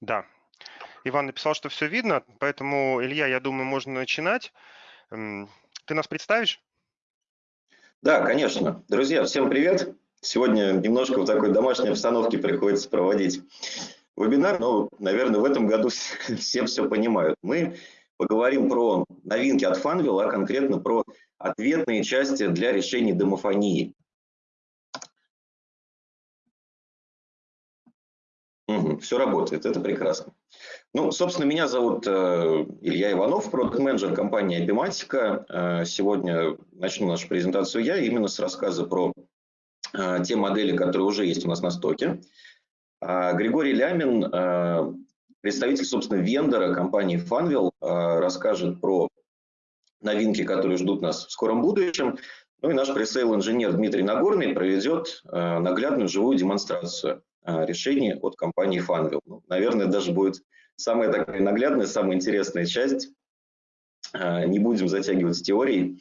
Да. Иван написал, что все видно, поэтому, Илья, я думаю, можно начинать. Ты нас представишь? Да, конечно. Друзья, всем привет. Сегодня немножко в такой домашней обстановке приходится проводить вебинар, но, наверное, в этом году все все понимают. Мы поговорим про новинки от Funwheel, а конкретно про ответные части для решений домофонии. Угу, все работает, это прекрасно. Ну, собственно, меня зовут э, Илья Иванов, продукт-менеджер компании Abimatica. Э, сегодня начну нашу презентацию я именно с рассказа про э, те модели, которые уже есть у нас на стоке. Э, Григорий Лямин, э, представитель, собственно, вендора компании Funwheel, э, расскажет про новинки, которые ждут нас в скором будущем. Ну и наш пресейл-инженер Дмитрий Нагорный проведет э, наглядную живую демонстрацию решений от компании Funwheel. Ну, наверное, даже будет самая такая наглядная, самая интересная часть. Э, не будем затягивать с теорией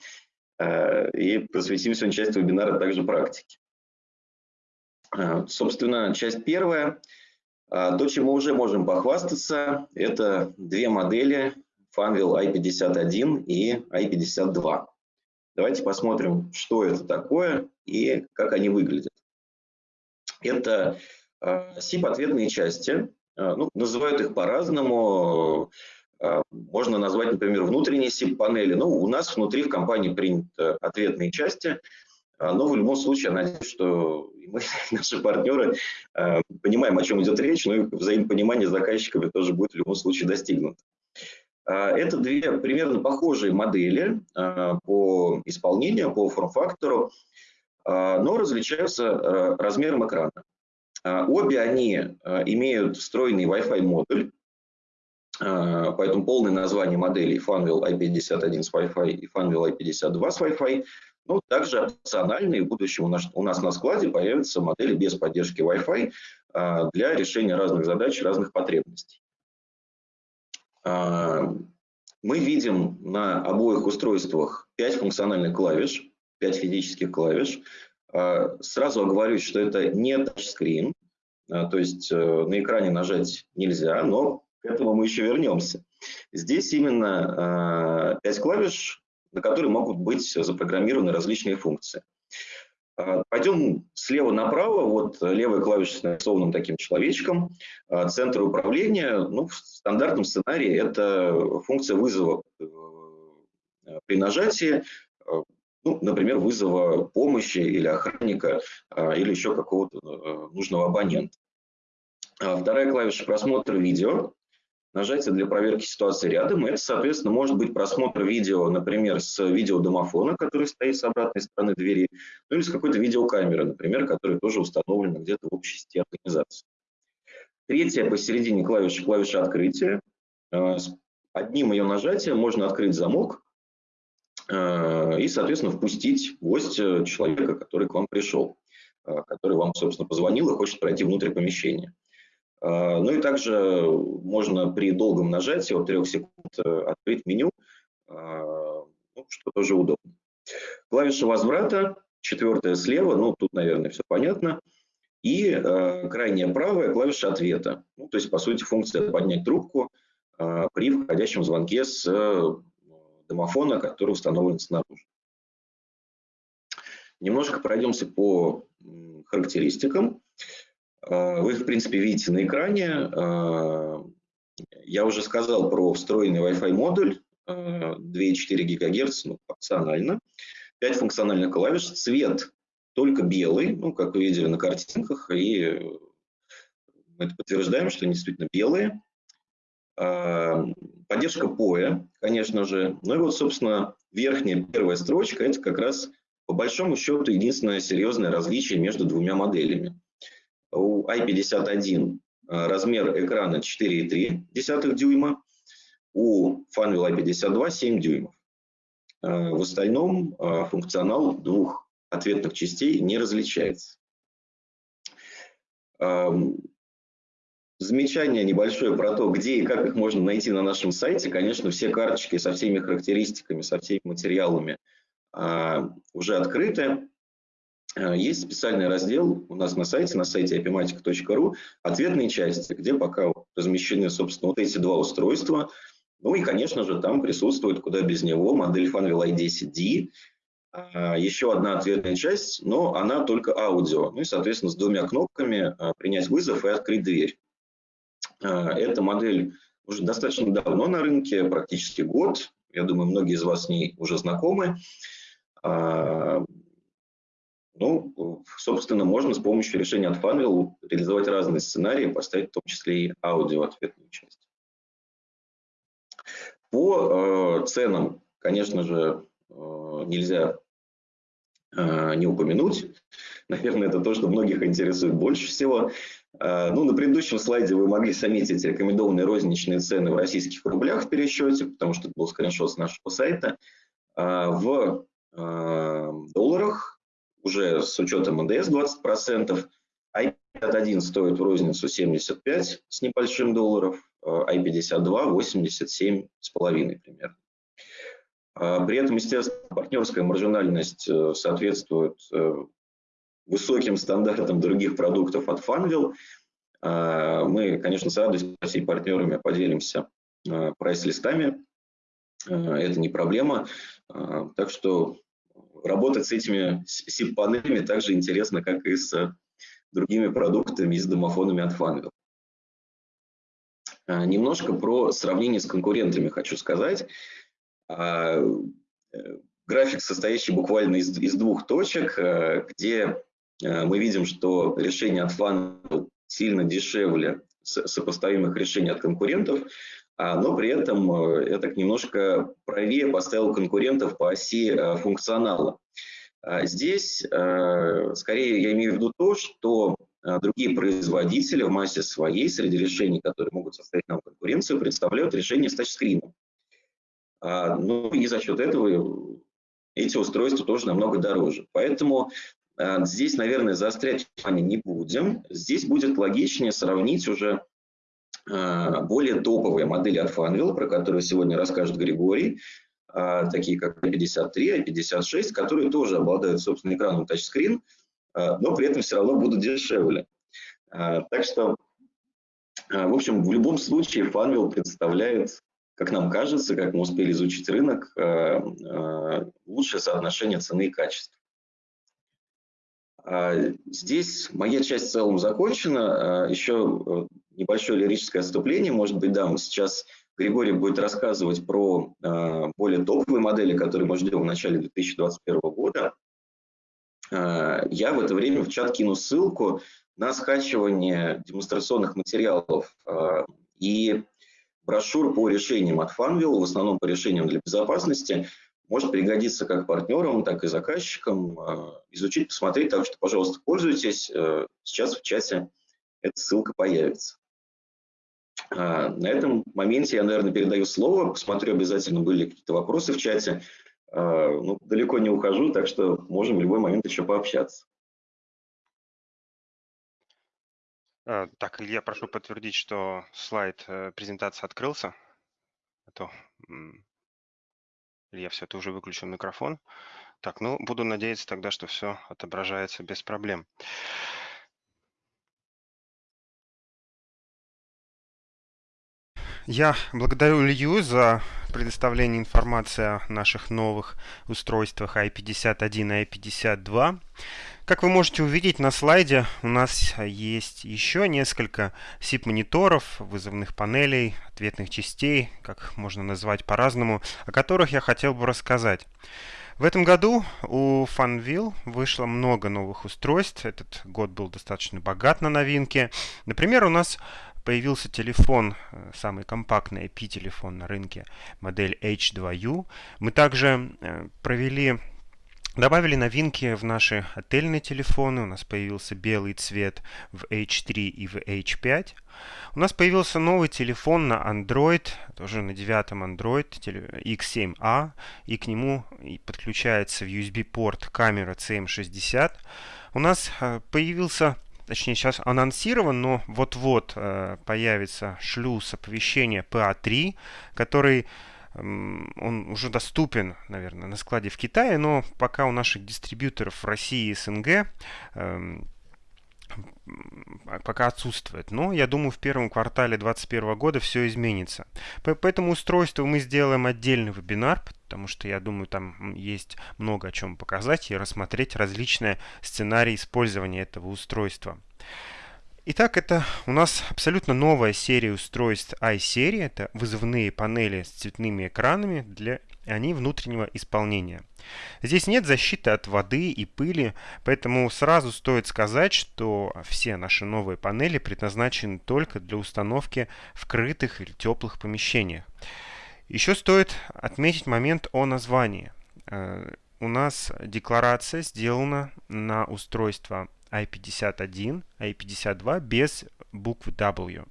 и посвятим сегодня часть вебинара также практике. Собственно, часть первая. То, чем мы уже можем похвастаться, это две модели Funwheel i51 и i52. Давайте посмотрим, что это такое и как они выглядят. Это Э, части. Э, ну, называют их по-разному. Э, можно назвать, например, внутренние SIP-панели. Ну, у нас внутри в компании приняты ответные части. Но в любом случае, я надеюсь, что мы, наши партнеры, понимаем, о чем идет речь, но и взаимопонимание с заказчиками тоже будет в любом случае достигнуто. Это две примерно похожие модели по исполнению, по форм-фактору, но различаются размером экрана. Обе они имеют встроенный Wi-Fi модуль, поэтому полное название моделей Funwheel i51 с Wi-Fi и Funwheel i52 с Wi-Fi. Ну, также опциональные в будущем у нас, у нас на складе появятся модели без поддержки Wi-Fi для решения разных задач, разных потребностей. А, мы видим на обоих устройствах 5 функциональных клавиш, 5 физических клавиш. А, сразу оговорюсь, что это не тачскрин, а, то есть э, на экране нажать нельзя, но к этому мы еще вернемся. Здесь именно 5 клавиш, на которые могут быть запрограммированы различные функции. Пойдем слева направо, вот левая клавиша с нарисованным таким человечком, центр управления, ну, в стандартном сценарии это функция вызова э, при нажатии, ну, например, вызова помощи или охранника, или еще какого-то э, нужного абонента. Вторая клавиша просмотра видео, нажатие для проверки ситуации рядом. Это, соответственно, может быть просмотр видео, например, с видеодомофона, который стоит с обратной стороны двери, ну или с какой-то видеокамеры, например, которая тоже установлена где-то в общей сети организации. Третья посередине клавиша, клавиша открытия. Э, одним ее нажатием можно открыть замок и, соответственно, впустить гостя, человека, который к вам пришел, э, который вам, собственно, позвонил и хочет пройти внутрь помещения. Ну и также можно при долгом нажатии от 3 секунд э, открыть меню, ну, что тоже удобно. Клавиша возврата, четвертая слева, ну тут, наверное, все понятно. И э, крайняя правая клавиша ответа. Ну, то есть, по сути, функция поднять трубку э, при входящем звонке с э, домофона, который установлен снаружи. Немножко пройдемся по характеристикам. А, вы, в принципе, видите на экране. А, я уже сказал про встроенный Wi-Fi модуль 2,4 ГГц, ну, опционально. 5 функциональных клавиш. Цвет только белый, ну, как вы видели на картинках, и мы это подтверждаем, что они действительно белые. А, поддержка POE, конечно же. Ну и вот, собственно, верхняя первая строчка – это как раз, по большому счету, единственное серьезное различие между двумя моделями. У i51 э, размер экрана 4,3 дюйма, у Funwheel i52 7 дюймов. Э, в остальном э, функционал двух ответных частей не различается. Замечание небольшое про то, где и как их можно найти на нашем сайте. Конечно, все карточки со всеми характеристиками, со всеми материалами уже открыты. Э, есть специальный раздел у нас на сайте, на сайте apimatic.ru, ответные части, где пока размещены, собственно, вот эти два устройства. Ну и, конечно же, там присутствует, куда без него, модель Fanvil i10D, а, еще одна ответная часть, но она только аудио. Ну и, соответственно, с двумя кнопками а, принять вызов и открыть дверь. А, эта модель уже достаточно давно на рынке, практически год. Я думаю, многие из вас с ней уже знакомы. Ну, собственно, можно с помощью решения от Funwheel реализовать разные сценарии, поставить в том числе и аудио ответную часть. По э, ценам, конечно же, э, нельзя э, не упомянуть. Наверное, это то, что многих интересует больше всего. Э, ну, на предыдущем слайде вы могли заметить рекомендованные розничные цены в российских рублях в пересчете, потому что это был скриншот с нашего сайта. Э, в э, долларах уже с учетом НДС 20%. i51 стоит в розницу 75 с небольшим долларов, i52 87 с половиной примерно. При этом, естественно, партнерская маржинальность э, соответствует э, высоким стандартам других продуктов от Funwheel. А, мы, конечно, с радостью всеми партнерами поделимся э, прайс-листами. Это не проблема. Так что работать с этими SIP-панелями так интересно, как и с другими продуктами и с домофонами от. А, немножко про сравнение с конкурентами хочу сказать. А, э, график, состоящий буквально из, из двух точек, где мы видим, что решение от Funwheel сильно дешевле сопоставимых решений от конкурентов, а, но при этом я так немножко правее поставил конкурентов по оси функционала. А, здесь, скорее, я имею в виду то, что другие производители в массе своей среди решений, которые могут составить нам конкуренцию, представляют решения с тачскрином. Ну и за счет этого эти устройства тоже намного дороже. Поэтому здесь, наверное, заострять внимание не будем. Здесь будет логичнее сравнить уже а, более топовые модели от Funwheel, про которые сегодня расскажет Григорий, а, такие как i53, i56, которые тоже обладают собственным экраном тачскрин, но при этом все равно будут дешевле. Так что, в общем, в любом случае Funwheel представляет, как нам кажется, как мы успели изучить рынок, лучшее соотношение цены и качества. Здесь моя часть в целом закончена. Еще небольшое лирическое отступление. Может быть, да, мы сейчас Григорий будет рассказывать про э, более топовые модели, которые мы ждем в начале 2021 года. Э, я в это время в чат кину ссылку на скачивание демонстрационных материалов э, и брошюр по решениям от Funwheel, в основном по решениям для безопасности. Может пригодиться как партнерам, так и заказчикам. Э, изучить, посмотреть. Так что, пожалуйста, пользуйтесь. Э, сейчас в чате эта ссылка появится. А, на этом моменте я, наверное, передаю слово. Посмотрю, обязательно были какие-то вопросы в чате. Ну, далеко не ухожу, так что можем в любой момент еще пообщаться. Так, Илья, прошу подтвердить, что слайд э, презентации открылся. А то, Илья, все, ты уже выключил микрофон. Так, ну, буду надеяться тогда, что все отображается без проблем. Я благодарю Илью за предоставление информации о наших новых устройствах i51 и i52. Как вы можете увидеть на слайде, у нас есть еще несколько SIP-мониторов, вызовных панелей, ответных частей, как можно назвать по-разному, о которых я хотел бы рассказать. В этом году у Funville вышло много новых устройств. Этот год был достаточно богат на новинки. Например, у нас появился телефон, э, самый компактный IP-телефон на рынке, модель H2U. Мы также э, провели Добавили новинки в наши отельные телефоны. У нас появился белый цвет в H3 и в H5. У нас появился новый телефон на Android, тоже на девятом Android X7A, и к нему подключается в USB-порт камера CM60. У нас э, появился точнее сейчас анонсирован, но вот-вот э, появится шлюз оповещения PA3, который он уже доступен, наверное, на складе в Китае, но пока у наших дистрибьюторов в России и СНГ эм, пока отсутствует. Но я думаю, в первом квартале 2021 года все изменится. По, по этому устройству мы сделаем отдельный вебинар, потому что я думаю, там есть много о чем показать и рассмотреть различные сценарии использования этого устройства. Итак, это у нас абсолютно новая серия устройств i-серии. Это вызывные панели с цветными экранами для они внутреннего исполнения. Здесь нет защиты от воды и пыли, поэтому сразу стоит сказать, что все наши новые панели предназначены только для установки в крытых или теплых помещениях. Еще стоит отметить момент о названии. Э, у нас декларация сделана на устройство i51, i52 без буквы W.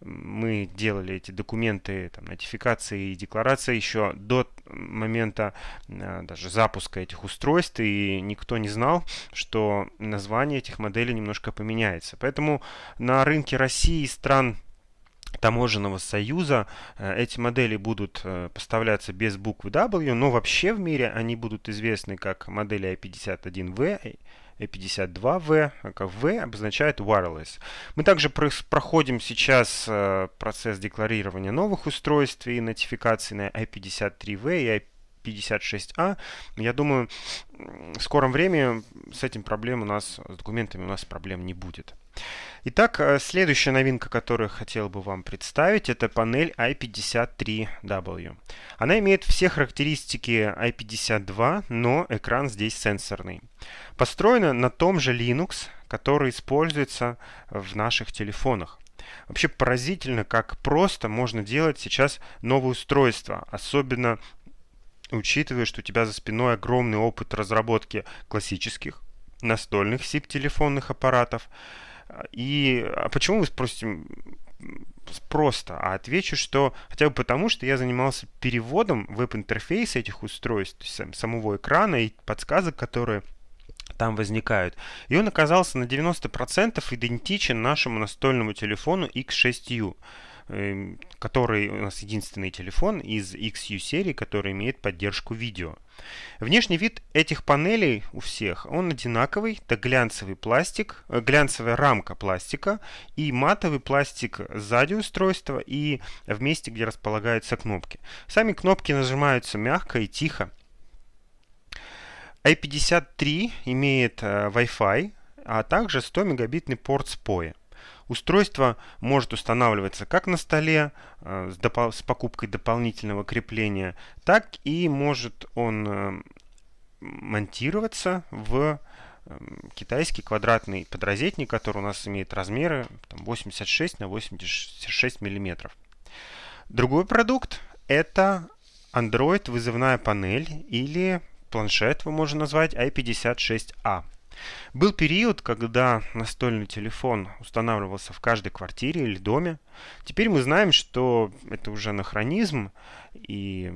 Мы делали эти документы, там, нотификации и декларации еще до момента э, даже запуска этих устройств, и никто не знал, что название этих моделей немножко поменяется. Поэтому на рынке России и стран таможенного союза э, эти модели будут э, поставляться без буквы W, но вообще в мире они будут известны как модели i51V, E52V, как V обозначает wireless. Мы также проходим сейчас э, процесс декларирования новых устройств и нотификации на i53V и i56A. Я думаю, в скором времени с этим проблем у нас, с документами у нас проблем не будет. Итак, э, следующая новинка, которую хотел бы вам представить, это панель i53W. Она имеет все характеристики i52, но экран здесь сенсорный. Построена на том же Linux, который используется в наших телефонах. Вообще поразительно, как просто можно делать сейчас новое устройство, особенно учитывая, что у тебя за спиной огромный опыт разработки классических настольных SIP-телефонных аппаратов, и а почему вы спросите просто, а отвечу, что хотя бы потому, что я занимался переводом веб-интерфейса этих устройств, самого экрана и подсказок, которые там возникают. И он оказался на 90% идентичен нашему настольному телефону X6U. Эм, который у нас единственный телефон из XU серии, который имеет поддержку видео. Внешний вид этих панелей у всех, он одинаковый, это глянцевый пластик, э, глянцевая рамка пластика и матовый пластик сзади устройства и в месте, где располагаются кнопки. Сами кнопки нажимаются мягко и тихо. i53 имеет э, Wi-Fi, а также 100 мегабитный порт SPOE. Устройство может устанавливаться как на столе э, с, с покупкой дополнительного крепления, так и может он э, монтироваться в э, китайский квадратный подрозетник, который у нас имеет размеры там, 86 на 86 миллиметров. Другой продукт это Android вызывная панель или планшет, вы можете назвать i56a. Был период, когда настольный телефон устанавливался в каждой квартире или доме. Теперь мы знаем, что это уже анахронизм, и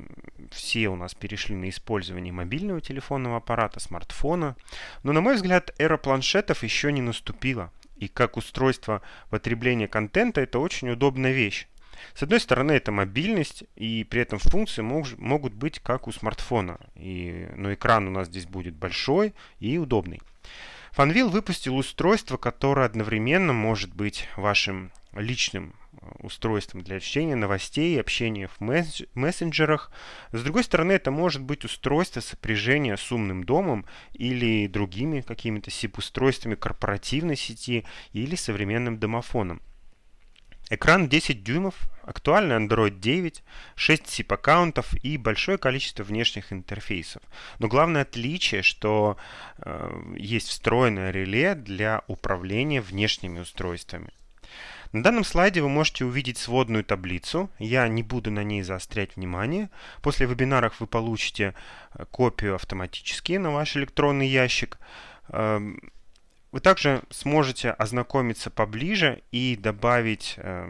все у нас перешли на использование мобильного телефонного аппарата, смартфона. Но, на мой взгляд, эра планшетов еще не наступила. И как устройство потребления контента это очень удобная вещь. С одной стороны, это мобильность, и при этом функции мож, могут быть как у смартфона. И, но экран у нас здесь будет большой и удобный. Fanvil выпустил устройство, которое одновременно может быть вашим личным э, устройством для чтения новостей и общения в мессенджерах. С другой стороны, это может быть устройство сопряжения с умным домом или другими какими-то SIP-устройствами корпоративной сети или современным домофоном. Экран 10 дюймов, актуальный Android 9, 6 SIP-аккаунтов и большое количество внешних интерфейсов. Но главное отличие, что э, есть встроенное реле для управления внешними устройствами. На данном слайде вы можете увидеть сводную таблицу. Я не буду на ней заострять внимание. После вебинаров вы получите э, копию автоматически на ваш электронный ящик. Эм, вы также сможете ознакомиться поближе и добавить э,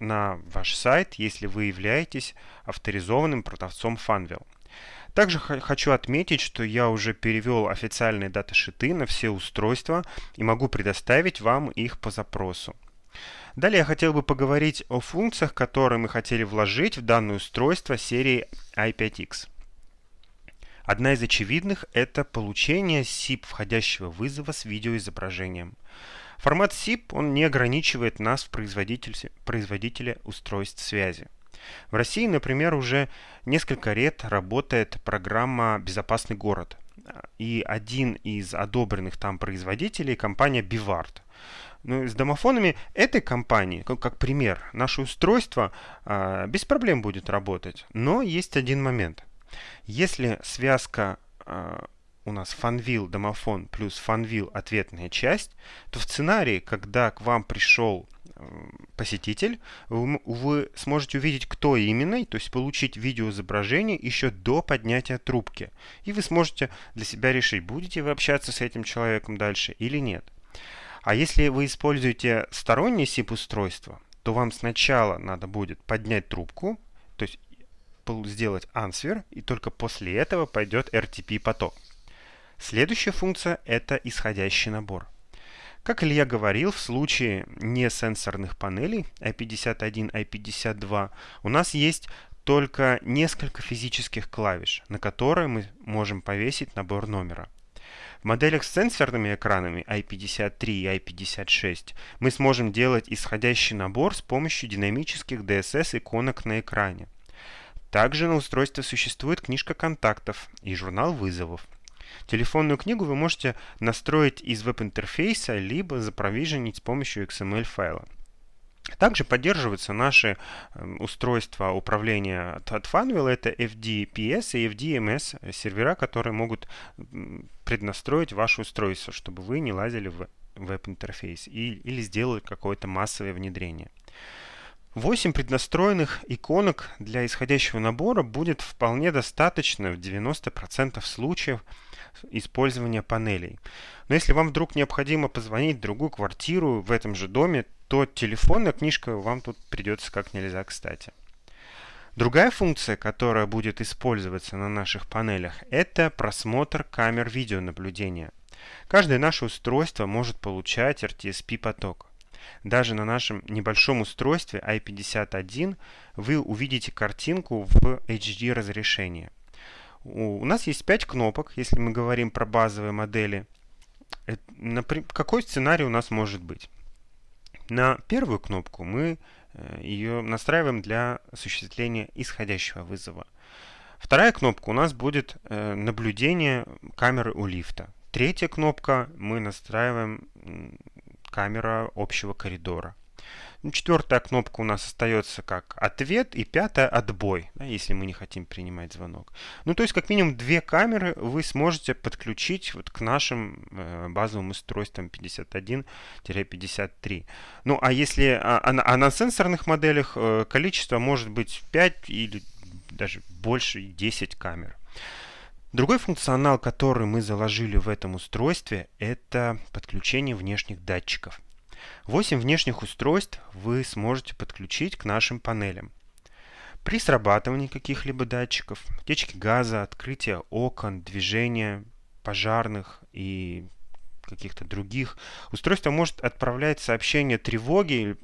на ваш сайт, если вы являетесь авторизованным продавцом Funwheel. Также хочу отметить, что я уже перевел официальные даташиты на все устройства и могу предоставить вам их по запросу. Далее я хотел бы поговорить о функциях, которые мы хотели вложить в данное устройство серии i5X. Одна из очевидных – это получение SIP входящего вызова с видеоизображением. Формат SIP он не ограничивает нас в производителе, производителе устройств связи. В России, например, уже несколько лет работает программа «Безопасный город». И один из одобренных там производителей – компания Bivard. Ну, с домофонами этой компании, как, как пример, наше устройство а, без проблем будет работать. Но есть один момент. Если связка а, у нас фанвил домофон плюс фанвил ответная часть, то в сценарии, когда к вам пришел посетитель, вы, сможете увидеть, кто именно, то есть получить видеоизображение еще до поднятия трубки. И вы сможете для себя решить, будете вы общаться с этим человеком дальше или нет. А если вы используете стороннее SIP-устройство, то вам сначала надо будет поднять трубку, то есть сделать answer, и только после этого пойдет RTP-поток. Следующая функция – это исходящий набор. Как Илья говорил, в случае несенсорных панелей i51, i52 у нас есть только несколько физических клавиш, на которые мы можем повесить набор номера. В моделях с сенсорными экранами i53 и i56 мы сможем делать исходящий набор с помощью динамических DSS иконок на экране. Также на устройстве существует книжка контактов и журнал вызовов. Телефонную книгу вы можете настроить из веб-интерфейса, либо запровиженить с помощью XML-файла. Также поддерживаются наши эм, устройства управления от, Funwheel. Это FDPS и FDMS сервера, которые могут преднастроить ваше устройство, чтобы вы не лазили в веб-интерфейс или сделали какое-то массовое внедрение. 8 преднастроенных иконок для исходящего набора будет вполне достаточно в 90% случаев использования панелей. Но если вам вдруг необходимо позвонить в другую квартиру в этом же доме, то телефонная книжка вам тут придется как нельзя кстати. Другая функция, которая будет использоваться на наших панелях, это просмотр камер видеонаблюдения. Каждое наше устройство может получать RTSP-поток. Даже на нашем небольшом устройстве i51 вы увидите картинку в HD разрешении. У нас есть 5 кнопок, если мы говорим про базовые модели. Какой сценарий у нас может быть? На первую кнопку мы э, ее настраиваем для осуществления исходящего вызова. Вторая кнопка у нас будет э, наблюдение камеры у лифта. Третья кнопка мы настраиваем камера общего коридора. Ну, четвертая кнопка у нас остается как ответ, и пятая отбой, да, если мы не хотим принимать звонок. Ну, то есть, как минимум, две камеры вы сможете подключить вот к нашим э, базовым устройствам 51-53. Ну, а если а, а, а на сенсорных моделях э, количество может быть 5 или даже больше 10 камер. Другой функционал, который мы заложили в этом устройстве, это подключение внешних датчиков. 8 внешних устройств вы сможете подключить к нашим панелям. При срабатывании каких-либо датчиков, течки газа, открытия окон, движения пожарных и каких-то других, устройство может отправлять сообщения тревоги или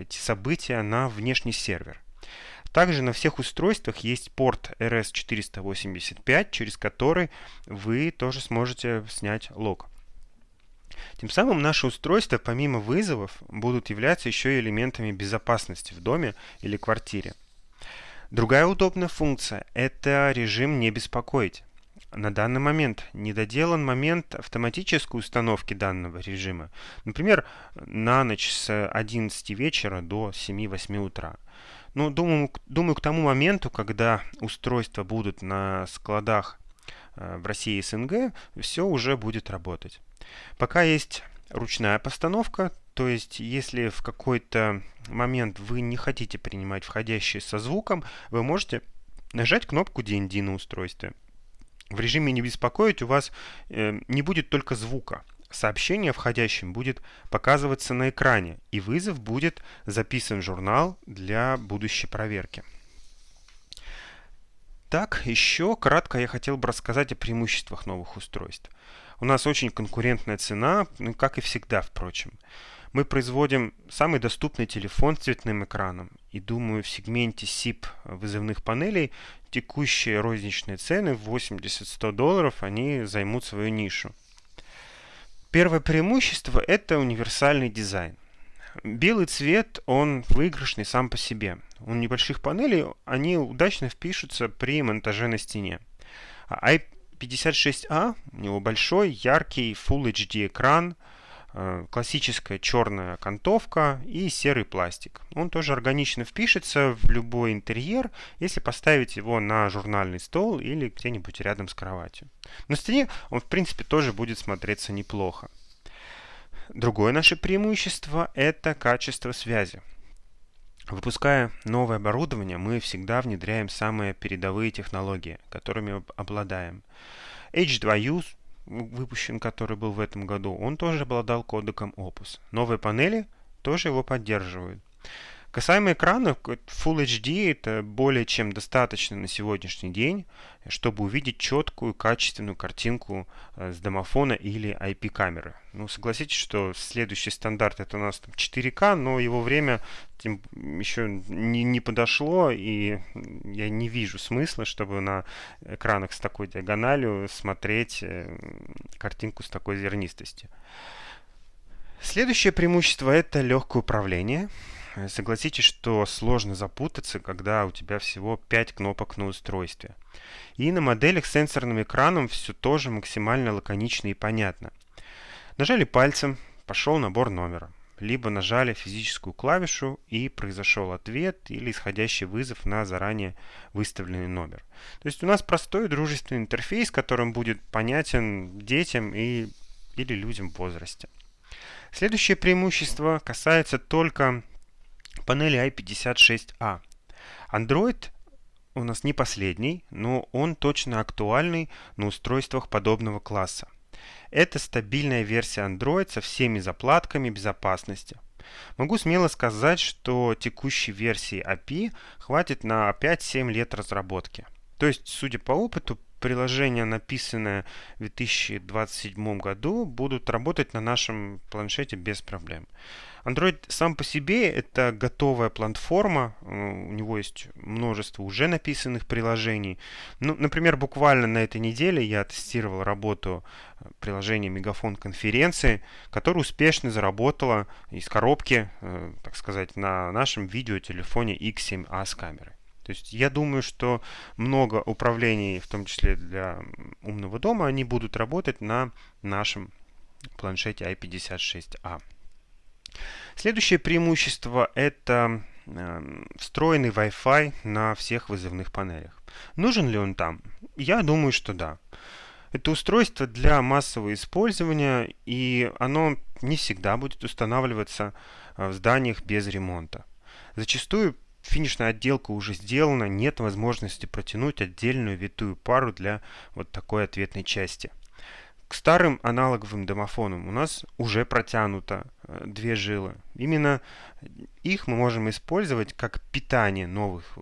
эти события на внешний сервер. Также на всех устройствах есть порт RS485, через который вы тоже сможете снять лог. Тем самым наши устройства, помимо вызовов, будут являться еще и элементами безопасности в доме или квартире. Другая удобная функция – это режим «Не беспокоить». На данный момент недоделан момент автоматической установки данного режима. Например, на ночь с 11 вечера до 7-8 утра. Ну, думаю, думаю, к тому моменту, когда устройства будут на складах э, в России и СНГ, все уже будет работать. Пока есть ручная постановка, то есть если в какой-то момент вы не хотите принимать входящие со звуком, вы можете нажать кнопку DND на устройстве. В режиме «Не беспокоить» у вас э, не будет только звука, сообщение входящим будет показываться на экране, и вызов будет записан в журнал для будущей проверки. Так, еще кратко я хотел бы рассказать о преимуществах новых устройств. У нас очень конкурентная цена, ну, как и всегда, впрочем. Мы производим самый доступный телефон с цветным экраном. И думаю, в сегменте SIP вызывных панелей текущие розничные цены в 80-100 долларов, они займут свою нишу. Первое преимущество – это универсальный дизайн. Белый цвет, он выигрышный сам по себе. У небольших панелей они удачно впишутся при монтаже на стене. А i56a, у него большой, яркий Full HD экран – классическая черная окантовка и серый пластик. Он тоже органично впишется в любой интерьер, если поставить его на журнальный стол или где-нибудь рядом с кроватью. На стене он в принципе тоже будет смотреться неплохо. Другое наше преимущество – это качество связи. Выпуская новое оборудование, мы всегда внедряем самые передовые технологии, которыми обладаем. H2U выпущен, который был в этом году, он тоже обладал кодеком Opus. Новые панели тоже его поддерживают. Касаемо экранов, Full HD это более чем достаточно на сегодняшний день, чтобы увидеть четкую, качественную картинку э, с домофона или IP-камеры. Ну, согласитесь, что следующий стандарт это у нас 4К, но его время еще не, не подошло, и я не вижу смысла, чтобы на экранах с такой диагональю смотреть э, картинку с такой зернистостью. Следующее преимущество это легкое управление. Э, согласитесь, что сложно запутаться, когда у тебя всего 5 кнопок на устройстве. И на моделях с сенсорным экраном все тоже максимально лаконично и понятно. Нажали пальцем, пошел набор номера. Либо нажали физическую клавишу и произошел ответ или исходящий вызов на заранее выставленный номер. То есть у нас простой дружественный интерфейс, которым будет понятен детям и, или людям в возрасте. Следующее преимущество касается только панели i56a. Android у нас не последний, но он точно актуальный на устройствах подобного класса. Это стабильная версия Android со всеми заплатками безопасности. Могу смело сказать, что текущей версии API хватит на 5-7 лет разработки. То есть, судя по опыту, приложения, написанные в 2027 году, будут работать на нашем планшете без проблем. Android сам по себе это готовая платформа, э, у него есть множество уже написанных приложений. Ну, например, буквально на этой неделе я тестировал работу э, приложения Мегафон конференции, которая успешно заработала из коробки, э, так сказать, на нашем видеотелефоне X7a с камерой. То есть я думаю, что много управлений, в том числе для умного дома, они будут работать на нашем планшете i56a. Следующее преимущество это э, встроенный Wi-Fi на всех вызывных панелях. Нужен ли он там? Я думаю, что да. Это устройство для массового использования, и оно не всегда будет устанавливаться э, в зданиях без ремонта. Зачастую финишная отделка уже сделана, нет возможности протянуть отдельную витую пару для вот такой ответной части. К старым аналоговым домофонам у нас уже протянуто э, две жилы. Именно их мы можем использовать как питание новых э,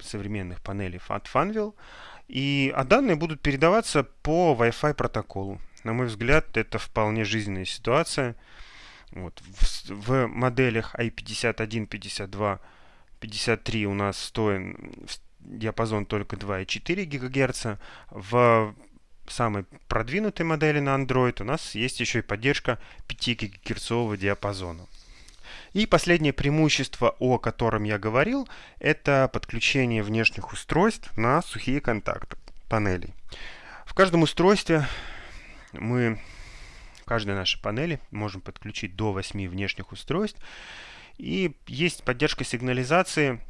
современных панелей от Funwheel. И, а данные будут передаваться по Wi-Fi протоколу. На мой взгляд, это вполне жизненная ситуация. Вот. В, в моделях i51, 52 53 у нас стоит диапазон только 2,4 ГГц. В самой продвинутой модели на Android у нас есть еще и поддержка 5 ГГц диапазона. И последнее преимущество, о котором я говорил, это подключение внешних устройств на сухие контакты панелей. В каждом устройстве мы, в каждой нашей панели можем подключить до 8 внешних устройств. И есть поддержка сигнализации,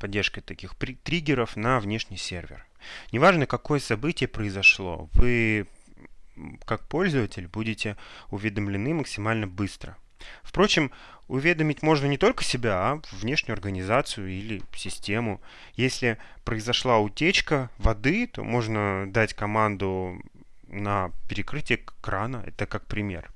поддержка таких триггеров на внешний сервер. Неважно, какое событие произошло, вы как пользователь будете уведомлены максимально быстро. Впрочем, уведомить можно не только себя, а внешнюю организацию или систему. Если произошла утечка воды, то можно дать команду на перекрытие крана. Это как пример.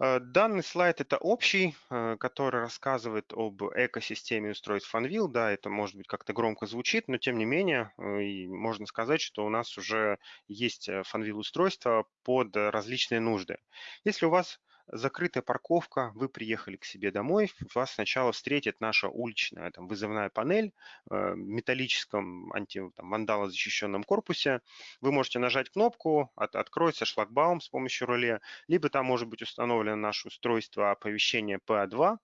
Э, данный слайд это общий, э, который рассказывает об экосистеме устройств Funwheel. Да, это может быть как-то громко звучит, но тем не менее э, можно сказать, что у нас уже есть Funwheel устройства под различные нужды. Если у вас закрытая парковка, вы приехали к себе домой, вас сначала встретит наша уличная там, вызывная панель э, в металлическом анти-вандалозащищенном корпусе. Вы можете нажать кнопку, от, откроется шлагбаум с помощью реле, либо там может быть установлено наше устройство оповещения PA2,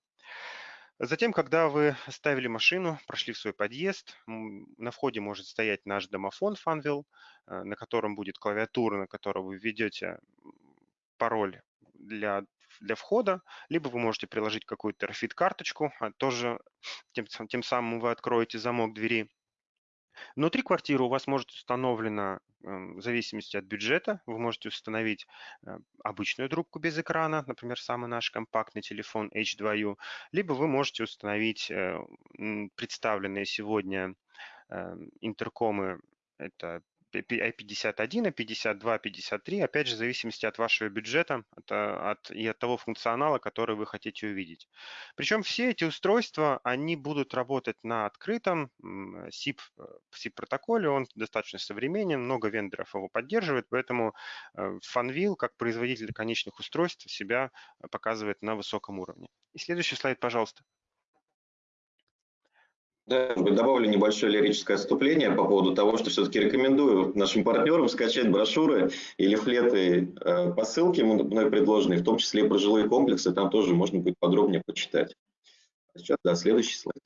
Затем, когда вы оставили машину, прошли в свой подъезд, на входе может стоять наш домофон Funwheel, э, на котором будет клавиатура, на которой вы введете пароль для, для входа, либо вы можете приложить какую-то RFID-карточку, а тоже тем, тем самым вы откроете замок двери. Внутри квартиры у вас может установлена, эм, в зависимости от бюджета, вы можете установить э, обычную трубку без экрана, например, самый наш компактный телефон H2U, либо вы можете установить э, представленные сегодня эм, интеркомы, это i51, i52, 53, опять же, в зависимости от вашего бюджета от, от, и от того функционала, который вы хотите увидеть. Причем все эти устройства, они будут работать на открытом SIP, SIP протоколе, он достаточно современен, много вендоров его поддерживает, поэтому э, Funwheel, как производитель конечных устройств, себя показывает на высоком уровне. И следующий слайд, пожалуйста. Да, добавлю небольшое лирическое отступление по поводу того, что все-таки рекомендую нашим партнерам скачать брошюры или флеты э, по ссылке мной предложенные, в том числе и про жилые комплексы, там тоже можно будет подробнее почитать. Сейчас, да, следующий слайд.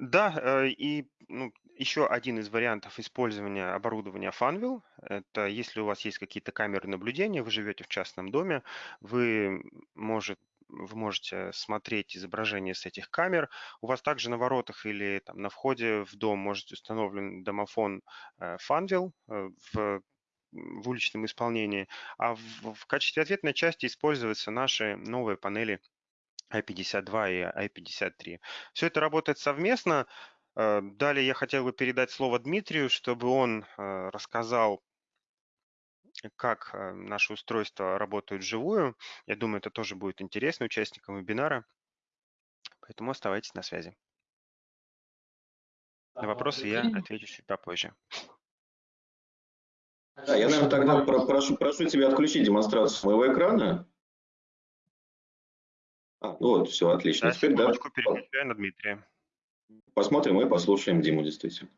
Да, э, и ну, еще один из вариантов использования оборудования Funwheel, это если у вас есть какие-то камеры наблюдения, вы живете в частном доме, вы может, вы можете смотреть изображение с этих камер. У вас также на воротах или там, на входе в дом может установлен домофон э, Funwheel э, в в уличном исполнении, а в, в качестве ответной части используются наши новые панели i52 и i53. Все это работает совместно. Э, далее я хотел бы передать слово Дмитрию, чтобы он рассказал как э, наши устройства работают вживую. Я думаю, это тоже будет интересно участникам вебинара. Поэтому оставайтесь на связи. На вопросы я отвечу чуть попозже. Да, я, наверное, тогда прошу, прошу тебя отключить демонстрацию моего экрана. А, ну вот, все, отлично. Да, Теперь, да, переключаю на Дмитрия. Посмотрим и послушаем Диму, действительно.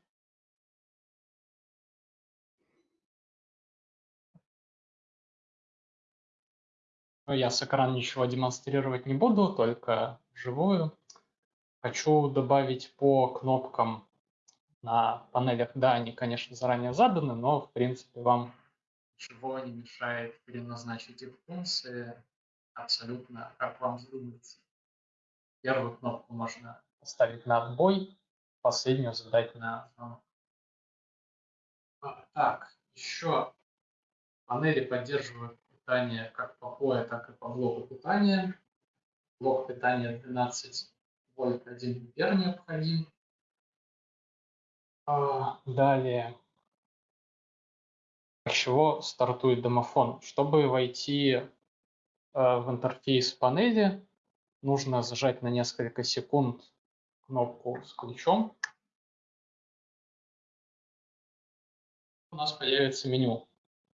Я с экрана ничего демонстрировать не буду, только вживую. Хочу добавить по кнопкам на панелях. Да, они, конечно, заранее заданы, но, в принципе, вам ничего не мешает переназначить их функции абсолютно как вам вздумается. Первую кнопку можно поставить на отбой, последнюю задать на звонок. Так, еще панели поддерживают питания как по POE, так и по блоку питания. Блок питания 12 вольт 1 ампер необходим. А, далее. С чего стартует домофон? Чтобы войти э, в интерфейс панели, нужно зажать на несколько секунд кнопку с ключом. У нас появится меню.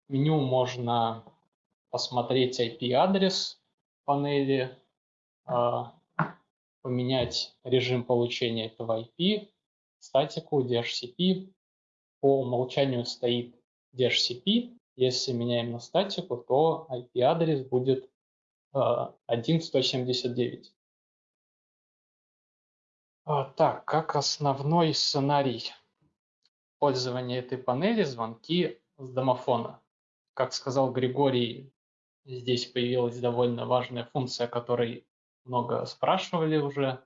Меню можно посмотреть IP-адрес панели, а, поменять режим получения этого IP, статику, DHCP. По умолчанию стоит DHCP. Если меняем на статику, то IP-адрес будет 1.179. А, так, как основной сценарий пользования этой панели звонки с домофона. Как сказал Григорий, Здесь появилась довольно важная функция, о которой много спрашивали уже.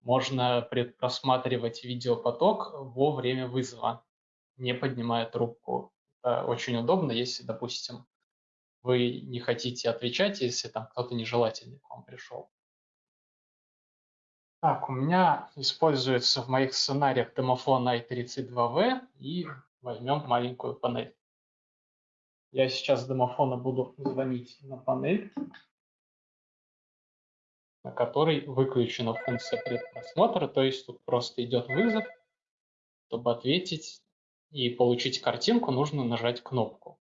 Можно просматривать видеопоток во время вызова, не поднимая трубку. Это очень удобно, если, допустим, вы не хотите отвечать, если там кто-то нежелательный к вам пришел. Так, у меня используется в моих сценариях домофон i32v и возьмем маленькую панель. Я сейчас с домофона буду звонить на панель, на которой выключена функция предпросмотра, то есть тут просто идет вызов. Чтобы ответить и получить картинку, нужно нажать кнопку.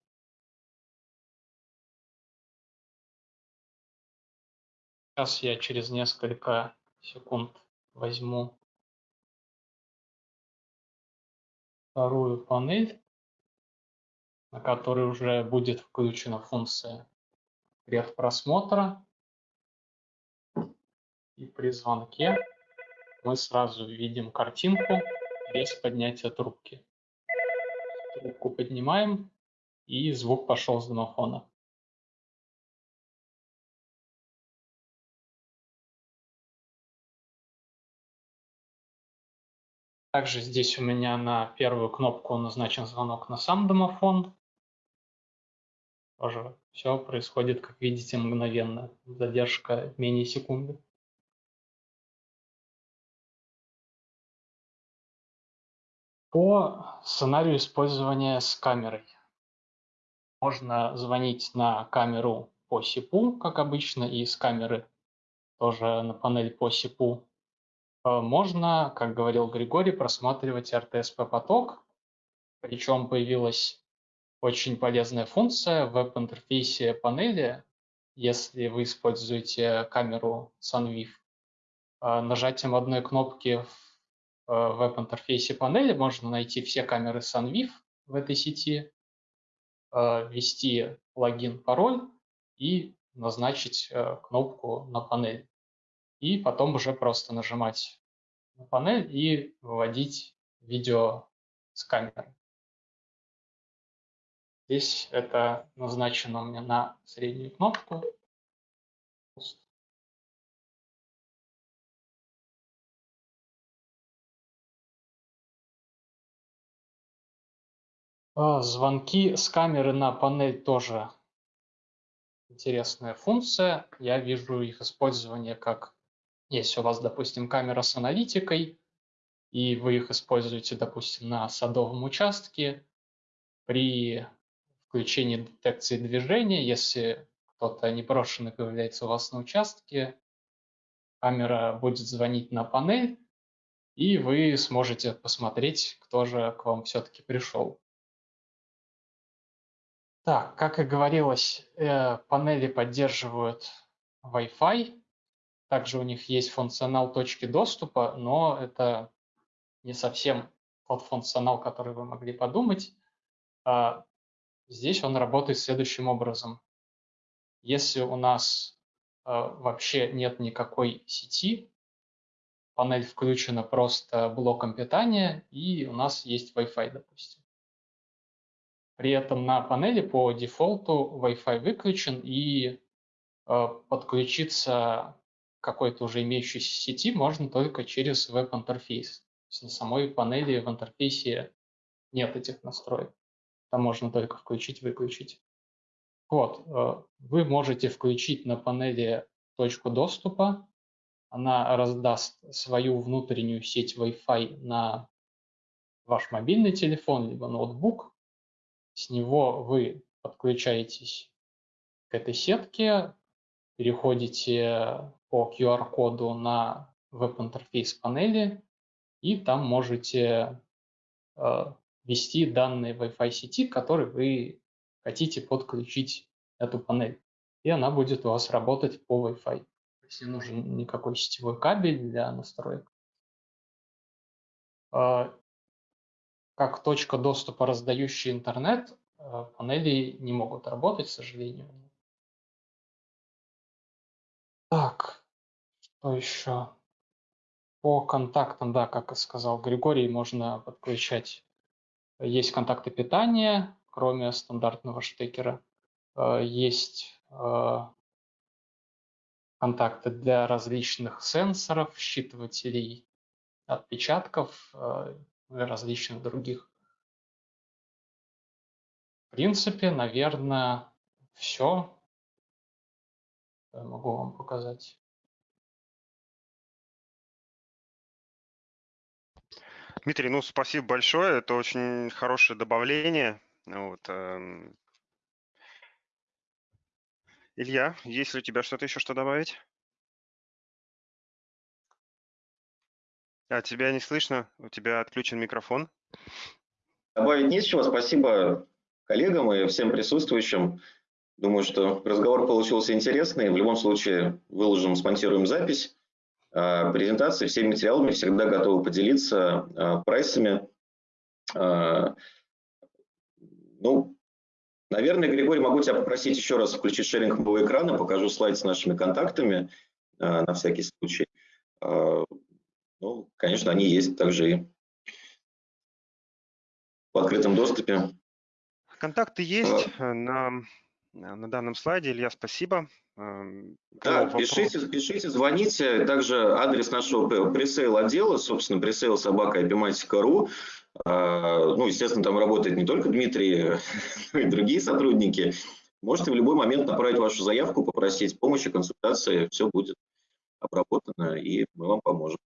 Сейчас я через несколько секунд возьму вторую панель, на которой уже будет включена функция предпросмотра. И при звонке мы сразу видим картинку без поднятия трубки. Трубку поднимаем, и звук пошел с домофона. Также здесь у меня на первую кнопку назначен звонок на сам домофон. Тоже все происходит, как видите, мгновенно. Задержка менее секунды. По сценарию использования с камерой. Можно звонить на камеру по СИПу, как обычно, и с камеры тоже на панель по СИПу Э, можно, как говорил Григорий, просматривать RTSP-поток, причем появилась очень полезная функция в веб-интерфейсе панели, если вы используете камеру SunViv. Э, нажатием одной кнопки в э, веб-интерфейсе панели можно найти все камеры SunViv в этой сети, ввести логин, пароль и назначить кнопку на панель и потом уже просто нажимать на панель и выводить видео с камеры. Здесь это назначено меня на среднюю кнопку. А, звонки с камеры на панель тоже интересная функция. Я вижу их использование как если у вас, допустим, камера с аналитикой, и вы их используете, допустим, на садовом участке, при включении детекции движения, если кто-то непрошенный появляется у вас на участке, камера будет звонить на панель, и вы сможете посмотреть, кто же к вам все-таки пришел. Так, как и говорилось, э, панели поддерживают Wi-Fi, также у них есть функционал точки доступа, но это не совсем тот функционал, который вы могли подумать. Здесь он работает следующим образом. Если у нас а, вообще нет никакой сети, панель включена просто блоком питания, и у нас есть Wi-Fi, допустим. При этом на панели по дефолту Wi-Fi выключен, и а, подключиться какой-то уже имеющейся сети можно только через веб-интерфейс. То есть на самой панели в интерфейсе нет этих настроек. Там можно только включить-выключить. Вот, э, вы можете включить на панели точку доступа. Она раздаст свою внутреннюю сеть Wi-Fi на ваш мобильный телефон, либо ноутбук. С него вы подключаетесь к этой сетке, переходите по QR-коду на веб-интерфейс панели, и там можете э, ввести данные Wi-Fi сети, к которой вы хотите подключить эту панель. И она будет у вас работать по Wi-Fi. То есть не нужен никакой сетевой кабель для настроек. Э, как точка доступа, раздающий интернет, э, панели не могут работать, к сожалению. Так, что еще? По контактам, да, как и сказал Григорий, можно подключать. Есть контакты питания, кроме стандартного штекера. Э, есть э, контакты для различных сенсоров, считывателей отпечатков э, и различных других. В принципе, наверное, все могу вам показать. Дмитрий, ну спасибо большое, это очень хорошее добавление. Вот, эм... Илья, есть ли у тебя что-то еще что добавить? А, тебя не слышно, у тебя отключен микрофон. Добавить нечего, спасибо коллегам и всем присутствующим. Думаю, что разговор получился интересный. В любом случае выложим, смонтируем запись презентации. Всеми материалами всегда готовы поделиться э, прайсами. Э, ну, наверное, Григорий, могу тебя попросить еще раз включить шеринг моего экрана, покажу слайд с нашими контактами на всякий случай. Ну, конечно, они есть также и в открытом доступе. Контакты есть на на данном слайде. Илья, спасибо. Эм, да, пишите, пишите, звоните. Также адрес нашего пресейл отдела, собственно, пресейл собака epimatic.ru. А, ну, естественно, там работает не только Дмитрий, но и другие сотрудники. Можете в любой момент направить вашу заявку, попросить помощи, консультации, все будет обработано, и мы вам поможем.